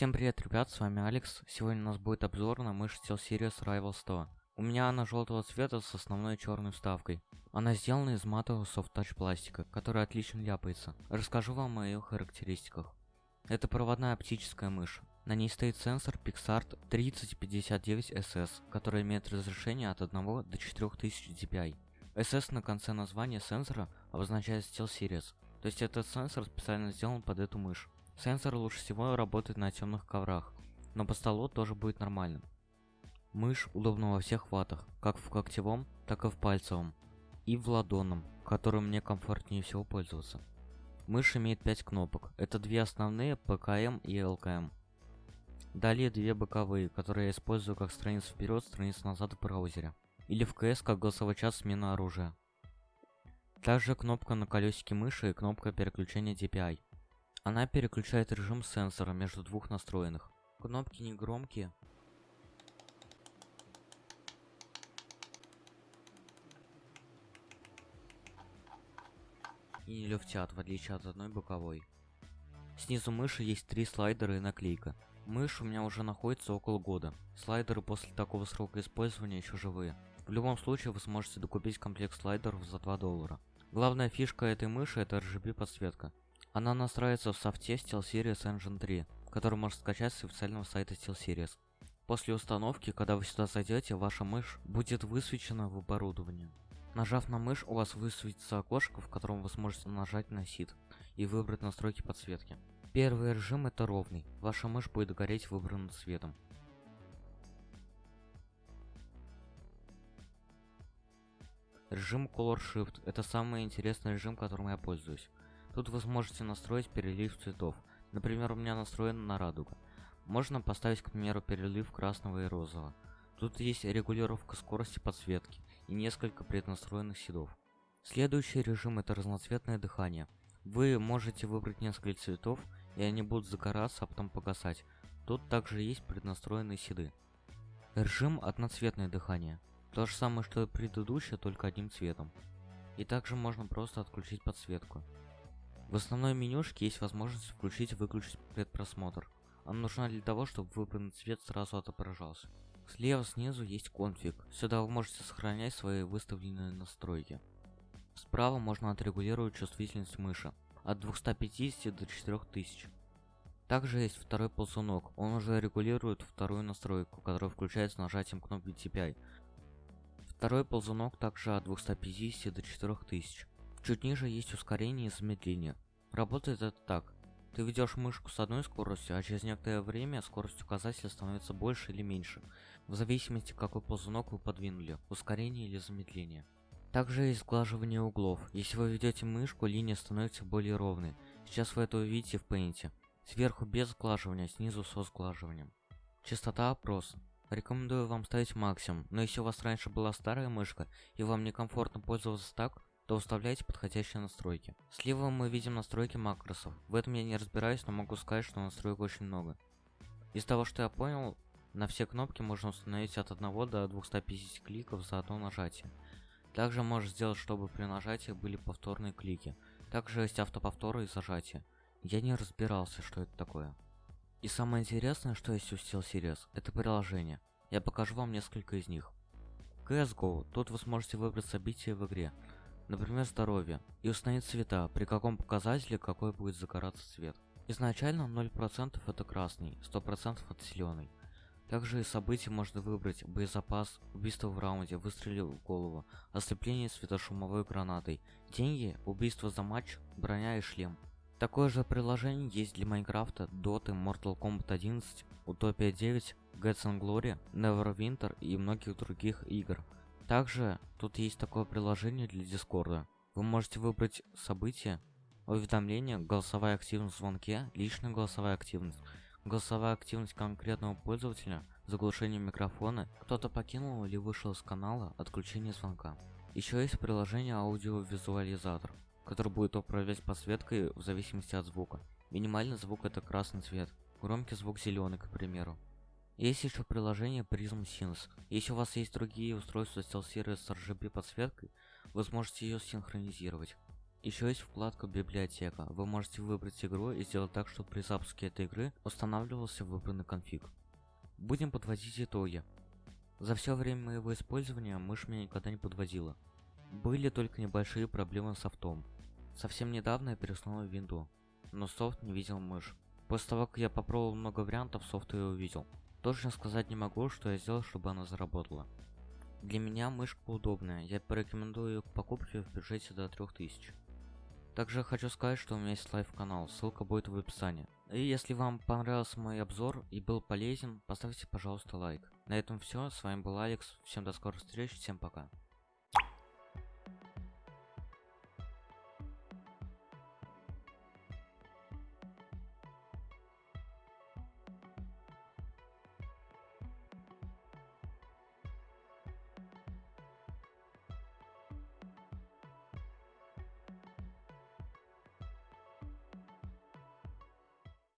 Всем привет, ребят, с вами Алекс. Сегодня у нас будет обзор на мышь SteelSeries Rival 100. У меня она желтого цвета с основной черной вставкой. Она сделана из матового софт-тач пластика, который отлично ляпается. Расскажу вам о ее характеристиках. Это проводная оптическая мышь. На ней стоит сенсор PixArt 3059SS, который имеет разрешение от 1 до 4000 dpi. SS на конце названия сенсора обозначает SteelSeries, то есть этот сенсор специально сделан под эту мышь. Сенсор лучше всего работает на темных коврах, но по столу тоже будет нормальным. Мышь удобна во всех ватах, как в когтевом, так и в пальцевом, и в ладонном, которым мне комфортнее всего пользоваться. Мышь имеет 5 кнопок, это две основные ПКМ и ЛКМ. Далее две боковые, которые я использую как страницу вперед, страницу назад в браузере. Или в КС как голосовой час смена оружия. Также кнопка на колесике мыши и кнопка переключения DPI. Она переключает режим сенсора между двух настроенных. Кнопки не громкие. И не люфтят, в отличие от одной боковой. Снизу мыши есть три слайдера и наклейка. Мышь у меня уже находится около года. Слайдеры после такого срока использования еще живые. В любом случае вы сможете докупить комплект слайдеров за 2 доллара. Главная фишка этой мыши это RGB подсветка. Она настраивается в софте SteelSeries Engine 3, который можно скачать с официального сайта SteelSeries. После установки, когда вы сюда зайдете, ваша мышь будет высвечена в оборудовании. Нажав на мышь, у вас высветится окошко, в котором вы сможете нажать на сид и выбрать настройки подсветки. Первый режим это ровный, ваша мышь будет гореть выбранным цветом. Режим Color Shift это самый интересный режим, которым я пользуюсь. Тут вы сможете настроить перелив цветов. Например, у меня настроен на радуга. Можно поставить, к примеру, перелив красного и розового. Тут есть регулировка скорости подсветки и несколько преднастроенных седов. Следующий режим это разноцветное дыхание. Вы можете выбрать несколько цветов, и они будут загораться, а потом погасать. Тут также есть преднастроенные седы. Режим одноцветное дыхание. То же самое, что и предыдущее, только одним цветом. И также можно просто отключить подсветку. В основной менюшке есть возможность включить и выключить предпросмотр. Она нужна для того, чтобы выбранный цвет сразу отображался. Слева снизу есть конфиг. Сюда вы можете сохранять свои выставленные настройки. Справа можно отрегулировать чувствительность мыши от 250 до 4000. Также есть второй ползунок. Он уже регулирует вторую настройку, которая включается нажатием кнопки TPI. Второй ползунок также от 250 до 4000. Чуть ниже есть ускорение и замедление. Работает это так. Ты ведешь мышку с одной скоростью, а через некоторое время скорость указателя становится больше или меньше, в зависимости какой ползунок вы подвинули, ускорение или замедление. Также есть сглаживание углов. Если вы ведете мышку, линия становится более ровной. Сейчас вы это увидите в Paint. Сверху без сглаживания, снизу со сглаживанием. Частота опрос. Рекомендую вам ставить максимум, но если у вас раньше была старая мышка и вам некомфортно пользоваться так, то уставляйте подходящие настройки. Слева мы видим настройки макросов. В этом я не разбираюсь, но могу сказать, что настроек очень много. Из того, что я понял, на все кнопки можно установить от 1 до 250 кликов за одно нажатие. Также можно сделать, чтобы при нажатии были повторные клики. Также есть автоповторы и зажатия. Я не разбирался, что это такое. И самое интересное, что есть у SteelSeries, это приложение. Я покажу вам несколько из них. CSGO. Тут вы сможете выбрать событие в игре например, здоровье, и установить цвета, при каком показателе какой будет загораться цвет. Изначально 0% это красный, 100% это зеленый. Также из событий можно выбрать боезапас, убийство в раунде, выстрелил в голову, ослепление светошумовой гранатой, деньги, убийство за матч, броня и шлем. Такое же приложение есть для Майнкрафта, Доты, Mortal Kombat 11, Utopia 9, Gods and Glory, Neverwinter и многих других игр. Также тут есть такое приложение для Дискорда. Вы можете выбрать события, уведомления, голосовая активность в звонке, личная голосовая активность, голосовая активность конкретного пользователя, заглушение микрофона, кто-то покинул или вышел из канала, отключение звонка. Еще есть приложение аудиовизуализатор, который будет управлять подсветкой в зависимости от звука. Минимальный звук это красный цвет, громкий звук зеленый, к примеру. Есть еще приложение Prism Sync. Если у вас есть другие устройства SteelSeries с RGB подсветкой, вы сможете ее синхронизировать. Еще есть вкладка библиотека. Вы можете выбрать игру и сделать так, чтобы при запуске этой игры устанавливался выбранный конфиг. Будем подводить итоги. За все время моего использования мышь меня никогда не подводила. Были только небольшие проблемы с софтом. Совсем недавно я переустановил винду, но софт не видел мышь. После того, как я попробовал много вариантов, софт ее увидел. Точно сказать не могу, что я сделал, чтобы она заработала. Для меня мышка удобная, я порекомендую ее к покупке в бюджете до 3000. Также хочу сказать, что у меня есть live-канал, ссылка будет в описании. И если вам понравился мой обзор и был полезен, поставьте, пожалуйста, лайк. На этом все, с вами был Алекс, всем до скорых встреч, всем пока.